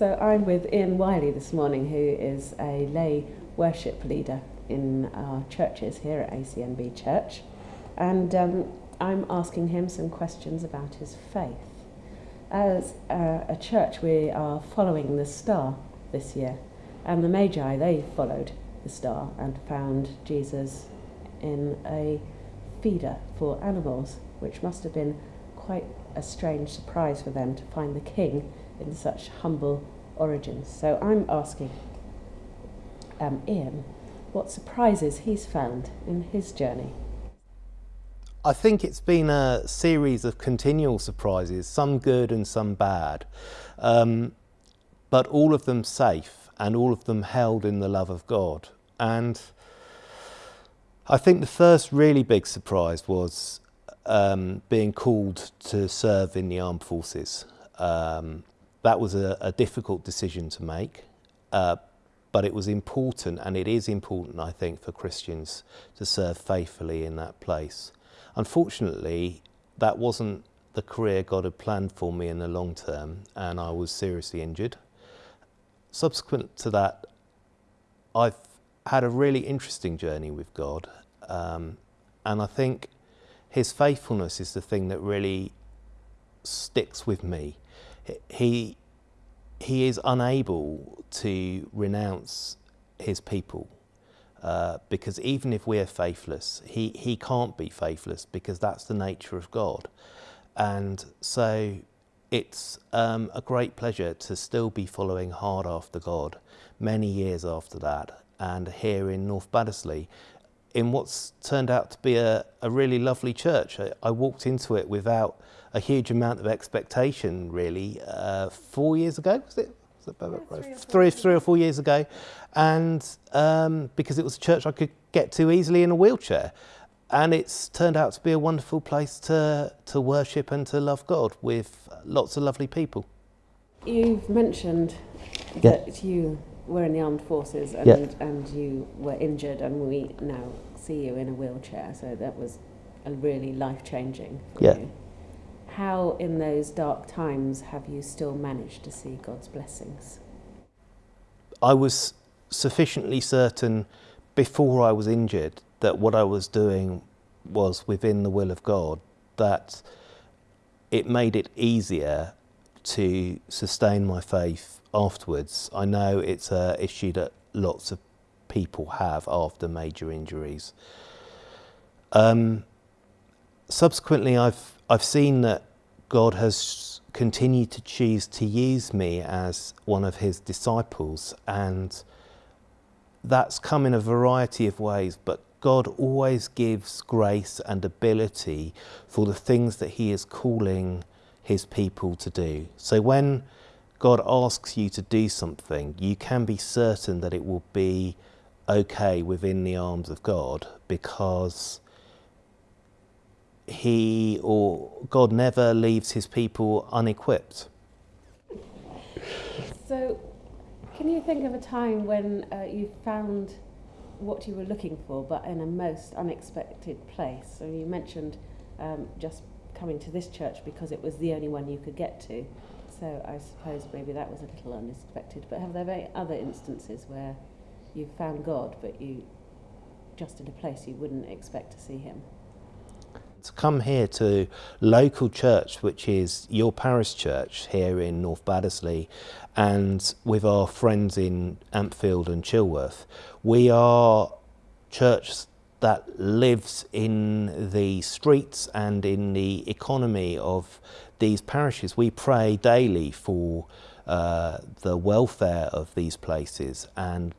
So I'm with Ian Wiley this morning, who is a lay worship leader in our churches here at ACNB Church. And um, I'm asking him some questions about his faith. As uh, a church, we are following the star this year. And the Magi, they followed the star and found Jesus in a feeder for animals, which must have been quite a strange surprise for them to find the king in such humble origins. So I'm asking um, Ian what surprises he's found in his journey. I think it's been a series of continual surprises, some good and some bad, um, but all of them safe and all of them held in the love of God. And I think the first really big surprise was um, being called to serve in the armed forces. Um, that was a, a, difficult decision to make, uh, but it was important, and it is important, I think, for Christians to serve faithfully in that place. Unfortunately, that wasn't the career God had planned for me in the long term, and I was seriously injured. Subsequent to that, I've had a really interesting journey with God, um, and I think His faithfulness is the thing that really sticks with me. He he is unable to renounce his people uh, because even if we're faithless, he, he can't be faithless because that's the nature of God. And so it's um, a great pleasure to still be following hard after God many years after that and here in North Baddesley in what's turned out to be a, a really lovely church. I, I walked into it without a huge amount of expectation really uh, four years ago, was it? three, three, three or four years ago, and um, because it was a church I could get to easily in a wheelchair. And it's turned out to be a wonderful place to, to worship and to love God with lots of lovely people. You've mentioned yeah. that you were in the armed forces and, yeah. and you were injured, and we now see you in a wheelchair. So that was a really life changing for yeah. you. How, in those dark times, have you still managed to see God's blessings? I was sufficiently certain before I was injured that what I was doing was within the will of God, that it made it easier to sustain my faith afterwards. I know it's an issue that lots of people have after major injuries. Um, subsequently, I've I've seen that God has continued to choose to use me as one of His disciples, and that's come in a variety of ways. But God always gives grace and ability for the things that He is calling His people to do. So when God asks you to do something, you can be certain that it will be okay within the arms of God because he or God never leaves his people unequipped. So, can you think of a time when uh, you found what you were looking for, but in a most unexpected place? So, you mentioned um, just coming to this church because it was the only one you could get to. So I suppose maybe that was a little unexpected. But have there been other instances where you've found God, but you just in a place you wouldn't expect to see Him? To come here to local church, which is your parish church here in North Baddesley, and with our friends in Ampfield and Chilworth, we are church that lives in the streets and in the economy of these parishes. We pray daily for uh, the welfare of these places and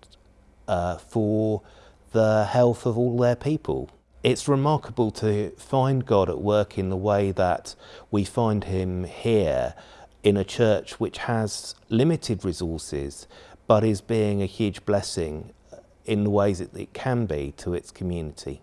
uh, for the health of all their people. It's remarkable to find God at work in the way that we find him here in a church which has limited resources but is being a huge blessing in the ways that it can be to its community.